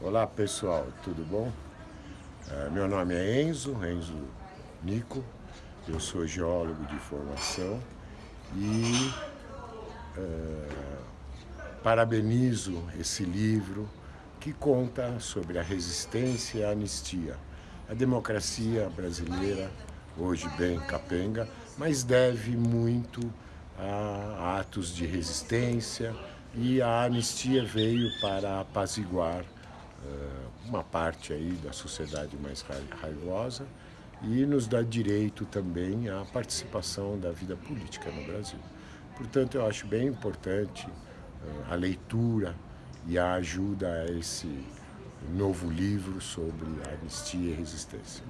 Olá pessoal, tudo bom? É, meu nome é Enzo, Enzo Nico, eu sou geólogo de formação e é, parabenizo esse livro que conta sobre a resistência e a anistia. A democracia brasileira, hoje bem capenga, mas deve muito a atos de resistência e a anistia veio para apaziguar uma parte aí da sociedade mais raivosa e nos dá direito também à participação da vida política no Brasil. Portanto, eu acho bem importante uh, a leitura e a ajuda a esse novo livro sobre anistia e resistência.